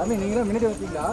சாமி நீங்களும் தான் முன்னாடி வச்சீங்களா